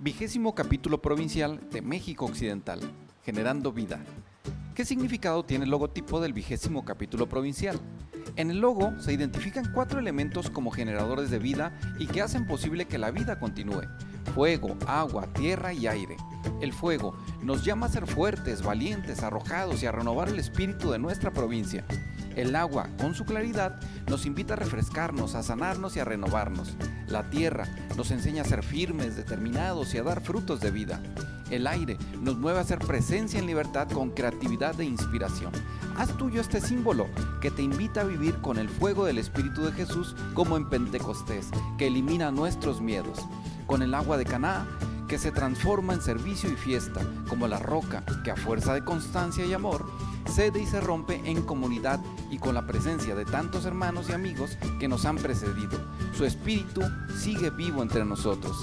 Vigésimo capítulo provincial de México Occidental, Generando Vida. ¿Qué significado tiene el logotipo del vigésimo capítulo provincial? En el logo se identifican cuatro elementos como generadores de vida y que hacen posible que la vida continúe. Fuego, agua, tierra y aire. El fuego nos llama a ser fuertes, valientes, arrojados y a renovar el espíritu de nuestra provincia. El agua, con su claridad, nos invita a refrescarnos, a sanarnos y a renovarnos. La tierra nos enseña a ser firmes, determinados y a dar frutos de vida. El aire nos mueve a ser presencia en libertad con creatividad e inspiración. Haz tuyo este símbolo que te invita a vivir con el fuego del Espíritu de Jesús como en Pentecostés, que elimina nuestros miedos. Con el agua de Caná, que se transforma en servicio y fiesta, como la roca que a fuerza de constancia y amor cede y se rompe en comunidad y con la presencia de tantos hermanos y amigos que nos han precedido. Su espíritu sigue vivo entre nosotros.